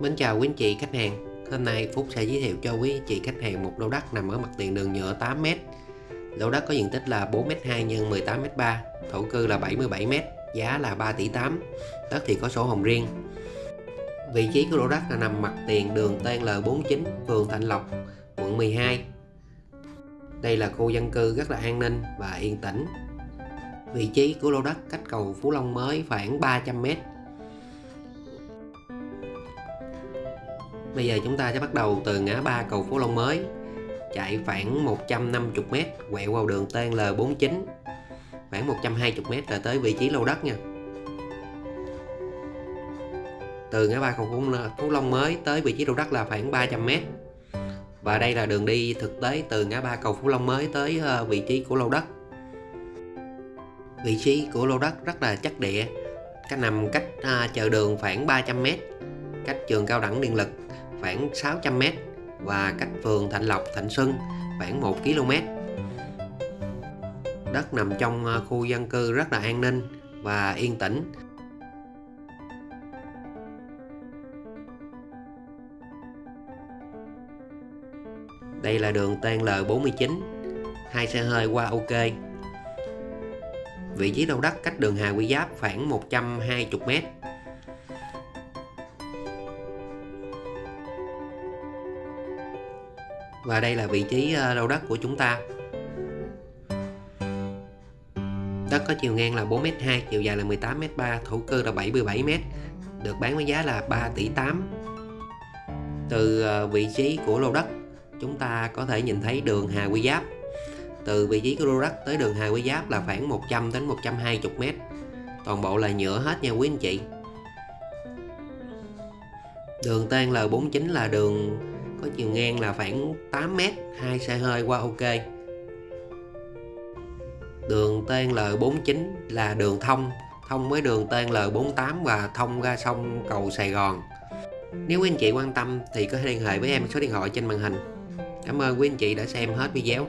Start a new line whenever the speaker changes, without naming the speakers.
Mến chào quý anh chị khách hàng. Hôm nay Phúc sẽ giới thiệu cho quý anh chị khách hàng một lô đất nằm ở mặt tiền đường nhựa 8m Lô đất có diện tích là 4m2 x 18m3 Thổ cư là 77m Giá là 3 tỷ 8 Đất thì có sổ hồng riêng. Vị trí của lô đất là nằm mặt tiền đường TL49 Phường Thạnh Lộc, quận 12 Đây là khu dân cư rất là an ninh và yên tĩnh. Vị trí của lô đất cách cầu Phú Long mới khoảng 300m Bây giờ chúng ta sẽ bắt đầu từ ngã ba cầu Phú Long mới. Chạy khoảng 150m quẹo vào đường TNL49 khoảng 120m là tới vị trí lô đất nha. Từ ngã ba cầu Phú Long mới tới vị trí lô đất là khoảng 300m và đây là đường đi thực tế từ ngã ba cầu Phú Long mới tới ờ, vị trí của lô đất. Vị trí của lô đất rất là chắc địa cách nằm cách à, chợ đường khoảng 300m cách trường cao đẳng điện lực khoảng 600m và cách phường Thạnh Lộc, Thạnh Xuân khoảng 1 km. Đất nằm trong ờ, khu dân cư rất là an ninh và yên tĩnh. Đây là đường TL49, hai xe hơi qua ok. Vị trí đầu đất cách đường Hà Quy Giáp khoảng 120m và đây là vị trí ờ, lô đất của chúng ta. Đất có chiều ngang là 4m2 chiều dài là 18m3 thổ cư là 77m được bán với giá là 3 tỷ 8 từ ờ, vị trí của lô đất chúng ta có thể nhìn thấy đường Hà Quy Giáp. Từ vị trí của lô đất tới đường Hà Quy Giáp là khoảng 100 đến 120 m toàn bộ là nhựa hết nha quý anh chị. Đường tên L49 là đường có chiều ngang là khoảng 8m hai xe hơi qua ok. Đường TL49 là đường thông thông với đường TL48 và thông ra sông cầu Sài Gòn. Nếu quý anh chị quan tâm thì có thể liên hệ với em số điện thoại trên màn hình. Cảm ơn quý anh chị đã xem hết video.